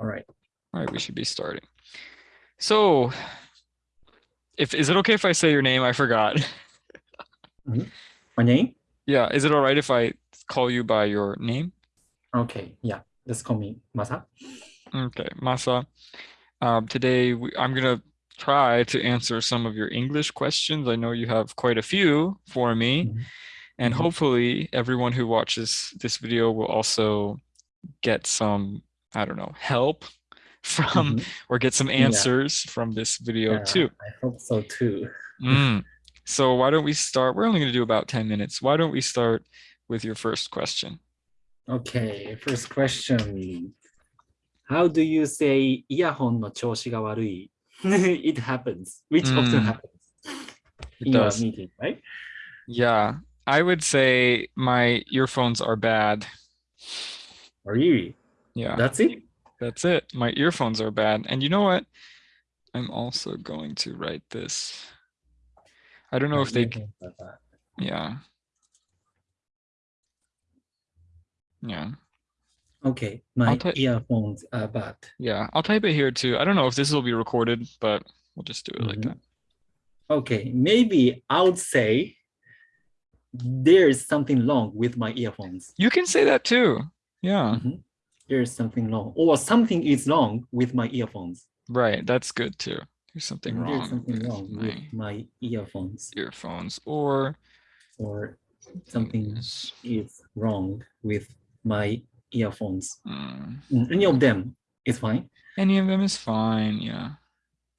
All right. All right, we should be starting. So, if is it okay if I say your name? I forgot. My name? Yeah, is it all right if I call you by your name? Okay. Yeah. Just call me Masa. Okay, Masa. Um, today we, I'm gonna try to answer some of your English questions. I know you have quite a few for me, Mhm. and Mhm. hopefully everyone who watches this video will also get some, I don't know, help from Mhm. or get some Yeah. answers from this video Yeah, too. I hope so too. Mm. So why don't we start? We're only going to do about 10 minutes. Why don't we start with your first question? Okay. First question. How do you say イヤホンの調子が悪い It happens, which often Mm. happens It in your does. meeting, right? Yeah, I would say my earphones are bad. Really? Yeah, That's it? that's it. My earphones are bad. And you know what? I'm also going to write this. I don't know if they, yeah. Yeah, Okay, my earphones are bad. yeah. I'll type it here too. I don't know if this will be recorded, but we'll just do it like Mhm. that. Okay, maybe I would say there is something wrong with my earphones. You can say that too. Yeah, Mhm. There is something wrong, or something is wrong with my earphones. right. That's good too. There's something There's wrong something with wrong my with my earphones, earphones or or something is- is wrong with my earphones. mm, Mm, Any of them is fine. any of them is fine. Yeah.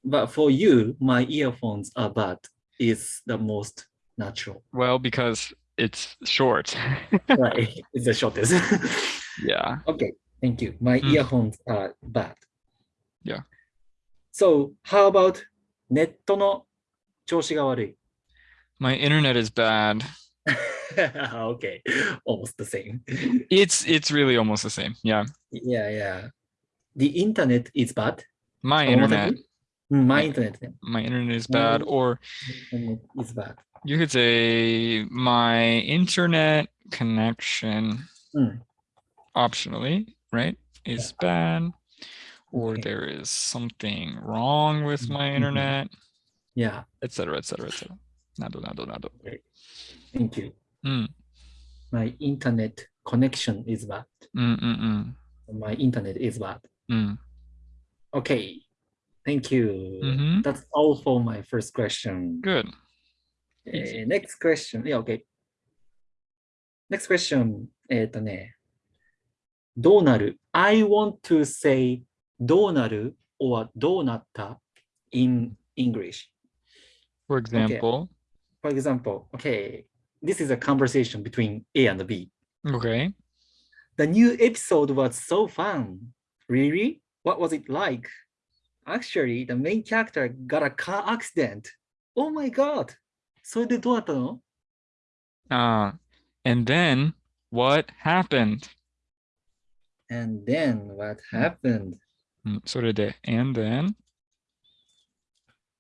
But for you, my earphones are bad is the most natural. Well, because it's short. right. It's the shortest. yeah. okay, thank you. My Mm. earphones are bad. Yeah. So how about ネットの調子が悪い My internet is bad. okay, almost the same. It's it's really almost the same. Yeah. yeah, yeah. The internet is bad. My One more time, internet, please. Mm, My Yeah. internet then. my internet is bad. My- Or Internet is bad. you could say my internet connection Mm. optionally, right? Is bad. Or Okay. there is something wrong with my Mhm. internet, Yeah, etc. etc. etc. Nado, nado, nado. thank you. Mm, My internet connection is bad. mm, mm, mm, My internet is bad. mm. Okay, thank you. Mhm. That's all for my first question. Good. Eh, next question. Yeah, okay. Next question. えっとね、 どうなる ?I want to say どうなる or どうなった in English. For example, For example, okay, this is a conversation between A and B. okay. The new episode was so fun. Really? What was it like? Actually, the main character got a car accident. Oh my god. それでどうだったの Uh, and then what happened? And then what happened? うんそれで、and then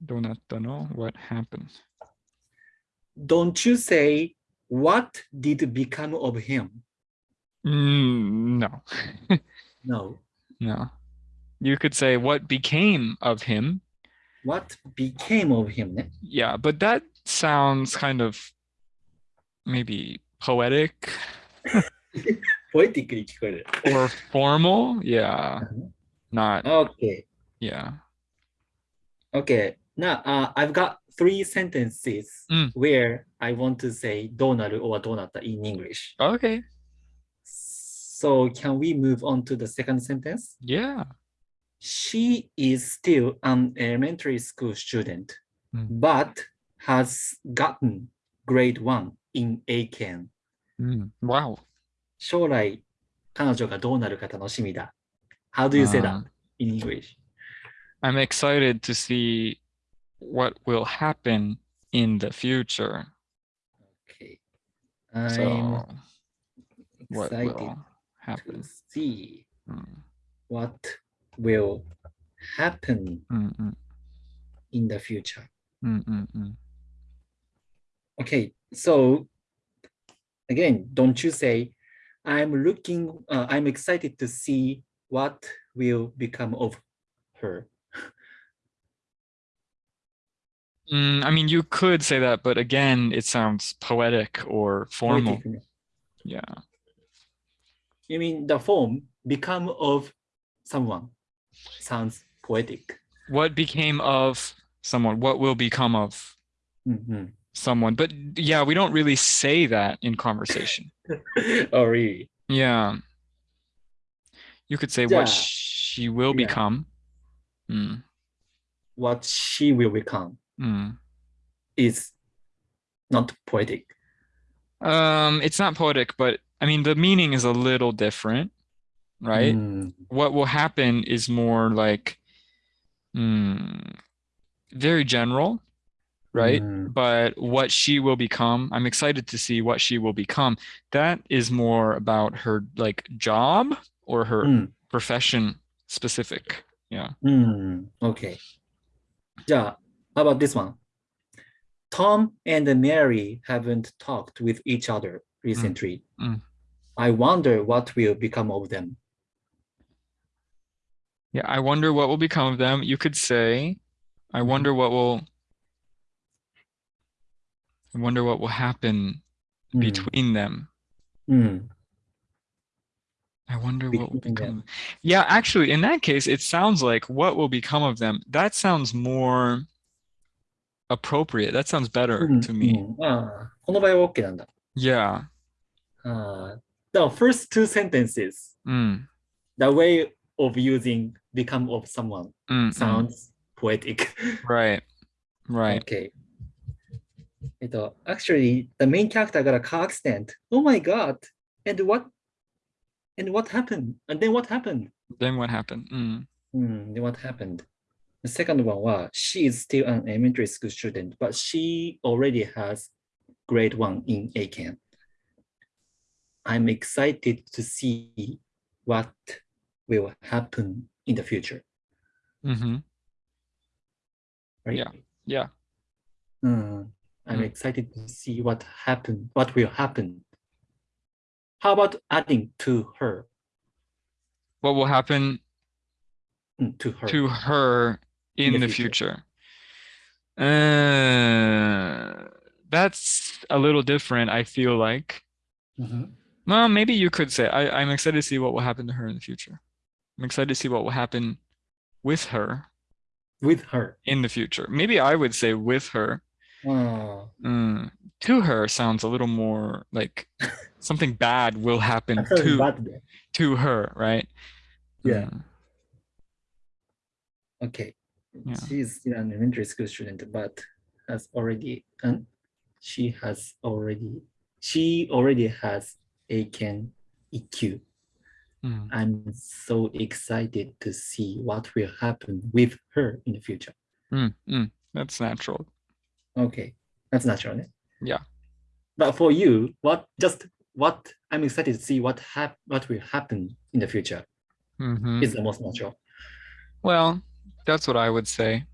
どうなったの What happened? Don't you say what did become of him? Mm, no, No. no. You could say what became of him. What became of him? ね Yeah, but that sounds kind of maybe poetic poetically に聞こえる。or formal? Yeah. Uh-huh. Not. Okay. Yeah. Okay. Now, uh, I've got three sentences Mm. where I want to say どうなる or どうなった in English. Okay. So can we move on to the second sentence? Yeah. She is still an elementary school student, Mm. but has gotten grade one in Eiken. Mm. Wow. 将来、彼女がどうなるか楽しみだ。How do you say that Uh, in English? I'm excited to see what will happen in the future. Okay. I'm So, what excited will to happen? see Mm, what will happen mm, mm, in the future. mm, mm, mm. Okay, so again, don't you say, I'm looking, uh, I'm excited to see what will become of her? Mm, I mean, you could say that, but again, it sounds poetic or formal. Poetic, ね Yeah. You mean the form become of someone sounds poetic. What became of someone? What will become of Mhm. Someone? But yeah, we don't really say that in conversation. oh, really? Yeah. You could say Yeah. what she will Yeah. become. Mm, What she will become mm. is not poetic. Um, it's not poetic, but I mean, the meaning is a little different, right? Mm, What will happen is more like mm, very general, right? Mm. But what she will become, I'm excited to see what she will become. That is more about her like job or her mm. profession specific. Yeah. Mm. Okay. Yeah. How about this one? Tom and Mary haven't talked with each other recently. Mm, mm. I wonder what will become of them. Yeah, I wonder what will become of them. You could say, I mm-hmm. wonder what will I wonder what will happen Mm, between them. mm, I wonder what will Between become. them. Yeah, actually, in that case, it sounds like what will become of them. That sounds more appropriate. That sounds better うん to me. うんああこの場合は OK なんだ。 Yeah. ああ the first two sentences, Mm, the way of using become of someone mm, mm. sounds poetic. Right. Right. Okay. actually the main character got a car accident. Oh my god! And what? And what happened? And then what happened? Then what happened? Mm. Mm, then what happened? The second one was she is still an elementary school student, but she already has grade one in Eiken. I'm excited to see what will happen in the future. Mm -hmm. Right? Yeah. Yeah. Mm. I'm Mm. excited to see what happen, what will happen. How about adding to her? What will happen Hmm, to her. to her in, the, future. Uh, that's a little different, I feel like. Mhm. Well, maybe you could say, I, I'm excited to see what will happen to her in the future. I'm excited to see what will happen with her With her. in the future. Maybe I would say with her. Ah, Mm, to her sounds a little more like something bad will happen to bad to her, right? Yeah. Mm, Okay. Yeah. She is still an elementary school student, but has already, and she has already, she already has a can EQ. mm, I'm so excited to see what will happen with her in the future. mm, mm. That's natural. Okay, that's natural. né? Yeah. But for you, what just what I'm excited to see what hap what will happen in the future Mhm. is the most natural. Well, that's what I would say.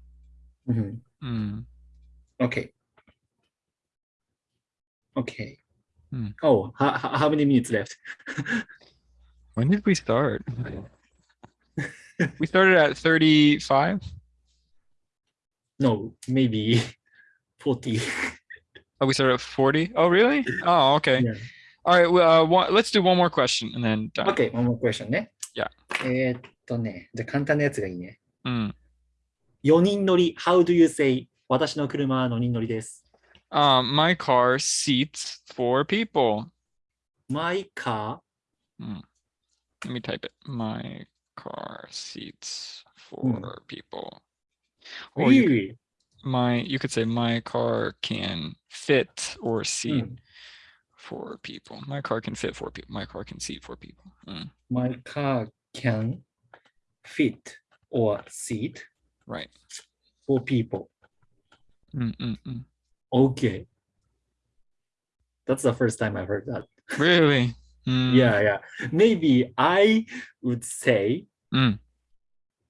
Mhm. Mm. Okay. Okay. Hmm. Oh, how, how many minutes left? When did we start? we started at 35. no, maybe 40. Oh, we started at 40. Oh, really? Oh, okay. Yeah. All right. Well, uh, one, let's do one more question and then done. Okay, one more question ね。Yeah. えーっとね、じゃあ簡単なやつがいいね。Mm. 4人乗り、How do you say 私の車は4人乗りです。Um, my car seats four people. My car, Let me type it. My car seats four people. Or you? My you could say my car can fit or seat Mm. four people. My car can fit four people. My car can seat four people. Mm, My car can fit or seat right. for people. Mm. Okay. That's the first time I heard that. Really? Yeah, yeah. Maybe I would say, Mm.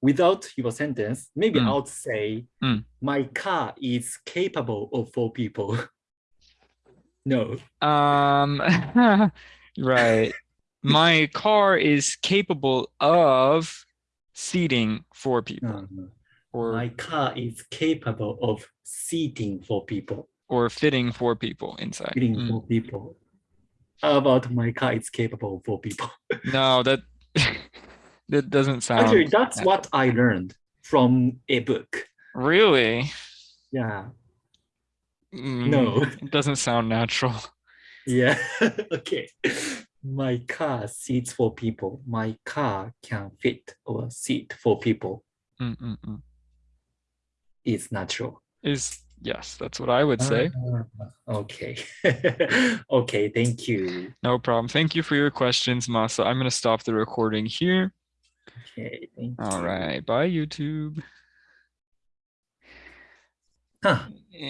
Without your sentence, maybe Mm. I would say, Mm. my car is capable of four people. no. Um, right. My car is capable of seating four people Um, or My car is capable of seating for people, or fitting four people inside. fitting Mm. for people. How about my car is capable for people? No, that that doesn't sound Actually, that's what I learned from a book. really. Yeah. Mm, No. it doesn't sound natural. Yeah. okay. My car seats for people. My car can fit or seat for people Mm, mm, mm. is natural. Is yes, that's what I would say. Ah, okay. okay. Thank you. No problem. Thank you for your questions, Masa. I'm gonna stop the recording here. Okay. Thank All right. Bye, YouTube. Huh. Eh,